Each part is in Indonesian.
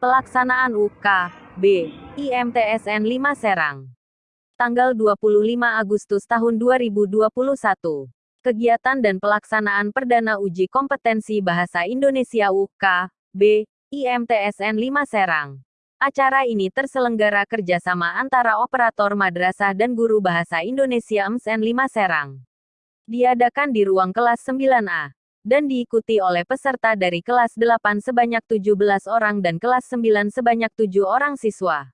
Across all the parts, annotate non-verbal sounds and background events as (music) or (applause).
Pelaksanaan UK, B, IMTSN 5 Serang. Tanggal 25 Agustus tahun 2021. Kegiatan dan pelaksanaan perdana uji kompetensi bahasa Indonesia UK, B, IMTSN 5 Serang. Acara ini terselenggara kerjasama antara operator madrasah dan guru bahasa Indonesia MSN 5 Serang. Diadakan di ruang kelas 9A dan diikuti oleh peserta dari kelas 8 sebanyak 17 orang dan kelas 9 sebanyak 7 orang siswa.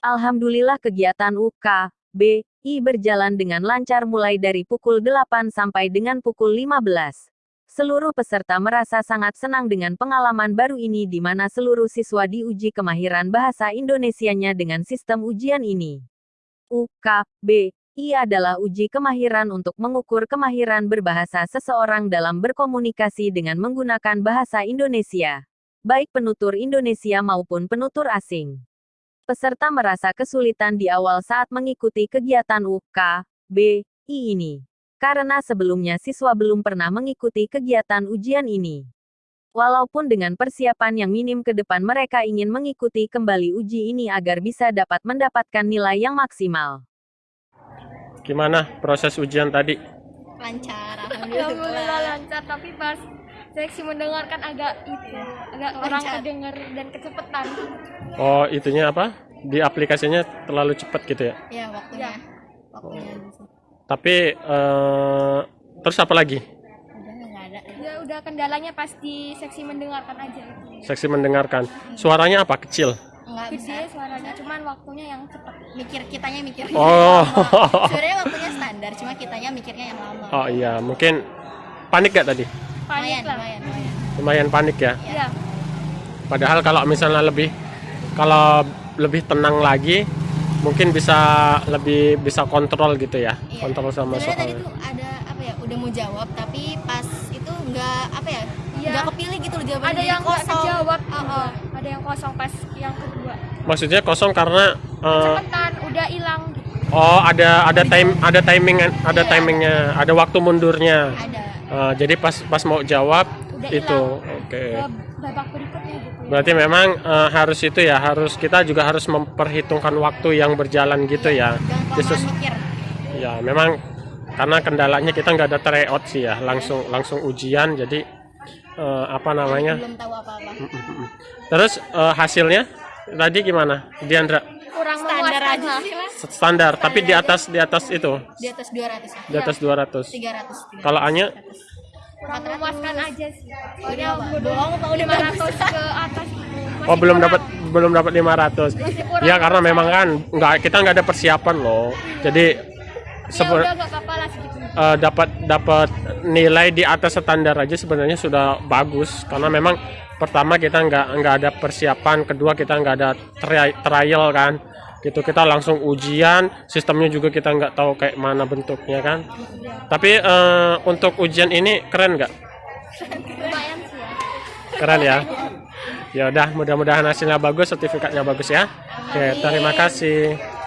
Alhamdulillah kegiatan UK, B, I berjalan dengan lancar mulai dari pukul 8 sampai dengan pukul 15. Seluruh peserta merasa sangat senang dengan pengalaman baru ini di mana seluruh siswa diuji kemahiran bahasa Indonesianya dengan sistem ujian ini. UK, B, I adalah uji kemahiran untuk mengukur kemahiran berbahasa seseorang dalam berkomunikasi dengan menggunakan bahasa Indonesia, baik penutur Indonesia maupun penutur asing. Peserta merasa kesulitan di awal saat mengikuti kegiatan UK, B, I ini, karena sebelumnya siswa belum pernah mengikuti kegiatan ujian ini. Walaupun dengan persiapan yang minim ke depan mereka ingin mengikuti kembali uji ini agar bisa dapat mendapatkan nilai yang maksimal. Gimana proses ujian tadi? lancar (laughs) Alhamdulillah alhamdulillah lancar tapi pas seleksi mendengarkan agak itu agak orang Lancar. kedenger dan kecepatan Oh, itunya apa? Di aplikasinya terlalu cepat gitu ya. ya waktunya waktunya Tapi eh, terus apa lagi? udah nggak ada ya udah kendalanya pas di seksi mendengarkan aja itu Seksi mendengarkan. Suaranya apa? Kecil. Nggak bisa gede suaranya cuman waktunya yang cepat mikir kitanya mikir Oh. (laughs) sebenarnya waktunya standar cuma kitanya mikirnya yang lama Oh iya, mungkin panik gak tadi? lumayan panik lah lumayan lumayan Lumayan panik ya. ya Padahal kalau misalnya lebih kalau lebih tenang lagi, mungkin bisa lebih bisa kontrol gitu ya. Iya. Kontrol sama sebenarnya tadi tuh ada apa ya udah mau jawab tapi pas itu nggak apa ya Iya. nggak kepilih gitu loh jawabannya ada yang nggak kosong kejawab Oh, oh. ada yang kosong pas yang Maksudnya kosong karena eh, cepetan udah hilang gitu oh ada ada time ada timing ada Iya. timingnya, ada waktu mundurnya. ada Eh, jadi pas pas mau jawab Udah itu, oke. babak berikutnya gitu ya. Berarti memang eh, harus itu ya, harus kita juga harus memperhitungkan waktu yang berjalan gitu ya. Khusus kelamaan mikir ya memang karena kendalanya kita nggak ada tryout sih ya, langsung langsung ujian jadi eh, apa namanya? belum tahu apa-apa Terus eh, hasilnya tadi gimana, Diandra? kurang standar aja sih lah Standar, tapi di atas di atas itu, di atas 200 ya? Di atas 200. 300 Kalau Anya? Kurang memuaskan aja sih. Soalnya apa udah bagus 500 ke atas. Masih Oh belum dapat belum dapat 500. kurang. Ya karena memang kan nggak kita nggak ada persiapan loh. Jadi ya sebe- udah gak apa-apa lah segitu. Eh, dapat dapat nilai di atas standar aja sebenarnya sudah bagus. Karena memang pertama kita nggak nggak ada persiapan, kedua kita nggak ada tri- trial kan. Gitu kita langsung ujian, sistemnya juga kita nggak tahu kayak mana bentuknya kan. Tapi eh, untuk ujian ini keren nggak? ya Keren ya. Ya udah, mudah-mudahan hasilnya bagus, sertifikatnya bagus ya. Oke, terima kasih.